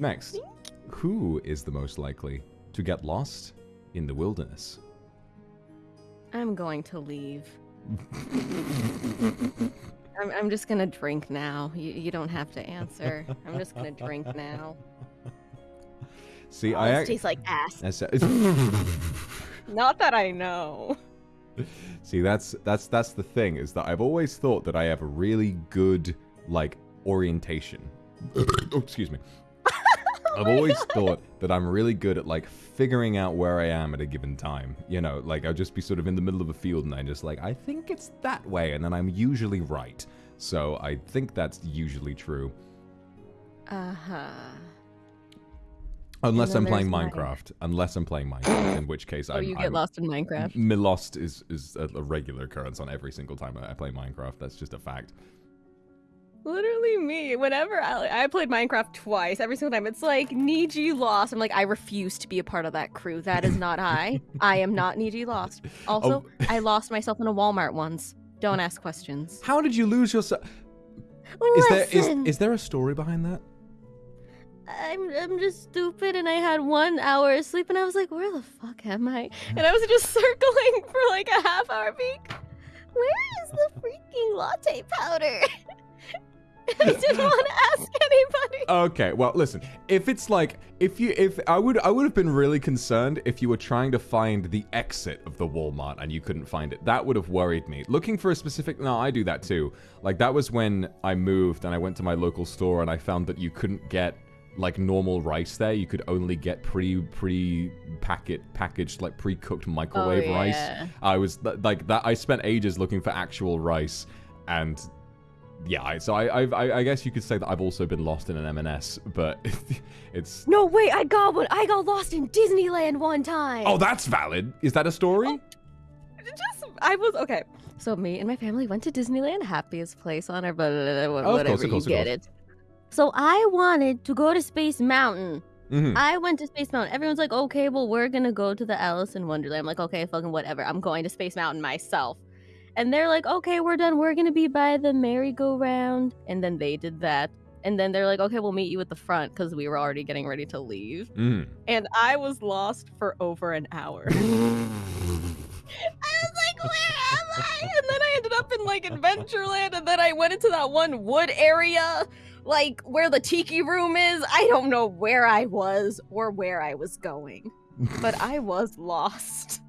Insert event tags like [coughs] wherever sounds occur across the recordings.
Next, who is the most likely to get lost in the wilderness? I'm going to leave. I'm, I'm just gonna drink now. You, you don't have to answer. I'm just gonna drink now. See, Oh, I this tastes like ass. that's- [laughs] Not that I know. See, that's that's that's the thing is that I've always thought that I have a really good like orientation. [coughs] oh, excuse me. I've always thought that I'm really good at like figuring out where I am at a given time. You know, like I'll just be sort of in the middle of a field and I just like I think it's that way and then I'm usually right. So I think that's usually true. Uh huh. Unless I'm playing. Minecraft. Unless I'm playing Minecraft, [laughs] in which case Oh, I'm, you get I'm lost in Minecraft. Me lost is is a, regular occurrence on every single time I play Minecraft. That's just a fact. Literally me. Whenever I, I played Minecraft twice, every single time it's like Niji lost. I'm like, I refuse to be a part of that crew. That is not I. [laughs] I am not Niji lost. Oh. Also, Oh. I lost myself in a Walmart once. Don't ask questions. How did you lose yourself? Is there is, is there a story behind that? I'm I'm just stupid, and I had one hour of sleep, and I was like, where the fuck am I? And I was just [laughs] circling for like a half hour, being, where is the freaking latte powder? [laughs] [laughs] I didn't want to ask anybody. Okay, well, listen. If it's like if you if I would I would have been really concerned if you were trying to find the exit of the Walmart and you couldn't find it. That would have worried me. Looking for a specific No, I do that too. Like that was when I moved and I went to my local store and I found that you couldn't get like normal rice there. You could only get pre pre packet packaged like pre-cooked microwave Oh, rice. yeah. I was like that I spent ages looking for actual rice and yeah, I, so I, I I guess you could say that I've also been lost in an M&S, but [laughs] it's No, wait, I got one. I got lost in Disneyland one time. oh that's valid. Is that a story? just I was okay. So me and my family went to Disneyland, happiest place on earth, blah, blah, blah, Oh, of whatever course, of you course, get it. So I wanted to go to Space Mountain. hmm I went to Space Mountain. Everyone's like, okay, well, we're gonna go to the Alice in Wonderland. I'm like, okay, fucking whatever. I'm going to Space Mountain myself. And they're like, okay, we're done. We're gonna be by the merry-go-round. And then they did that. And then they're like, okay, we'll meet you at the front because we were already getting ready to leave. hmm And I was lost for over an hour. [laughs] I was like, where am I? And then I ended up in like Adventureland, and then I went into that one wood area, like where the tiki room is. I don't know where I was or where I was going, but I was lost.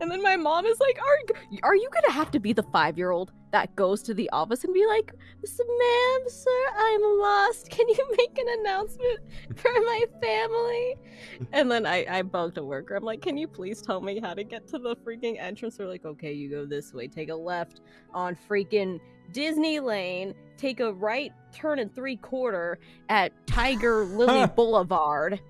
And then my mom is like, "Are are you gonna have to be the five year old that goes to the office and be like, ma'am, sir, I'm lost. Can you [laughs] make an announcement for my family?" And then I I bugged a worker. I'm like, "Can you please tell me how to get to the freaking entrance?" They're like, "Okay, you go this way. Take a left on freaking Disney Lane. Take a right turn and three quarter at Tiger Lily [laughs] Boulevard."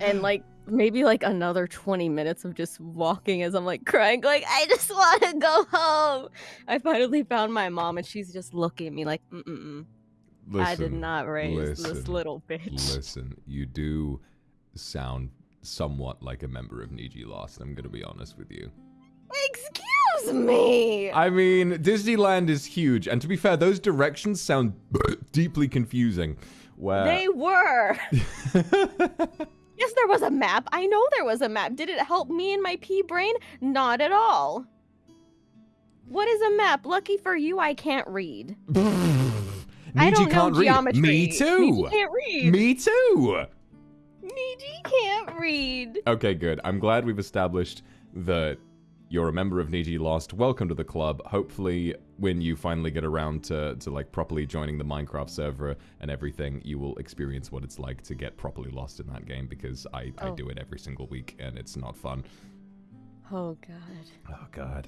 and like maybe like another 20 minutes of just walking as I'm like crying, like, I just want to go home. I finally found my mom and she's just looking at me like, mm-mm, I did not raise this little bitch. Listen, you do sound somewhat like a member of Niji Lost. I'm gonna be honest with you. Excuse me. I mean, Disneyland is huge, and to be fair, those directions sound [clears throat] deeply confusing. Where They were. [laughs] yes, there was a map. I know there was a map. Did it help me in my pea brain? Not at all. What is a map? Lucky for you, I can't read. [laughs] I don't know read. geometry. Me too. Niji can't read. Me too. Niji can't read. Okay, good. I'm glad we've established that you're a member of Niji Lost. Welcome to the club. Hopefully, when you finally get around to, to like properly joining the Minecraft server and everything, you will experience what it's like to get properly lost in that game because I, I Oh. do it every single week and it's not fun. Oh god. Oh god.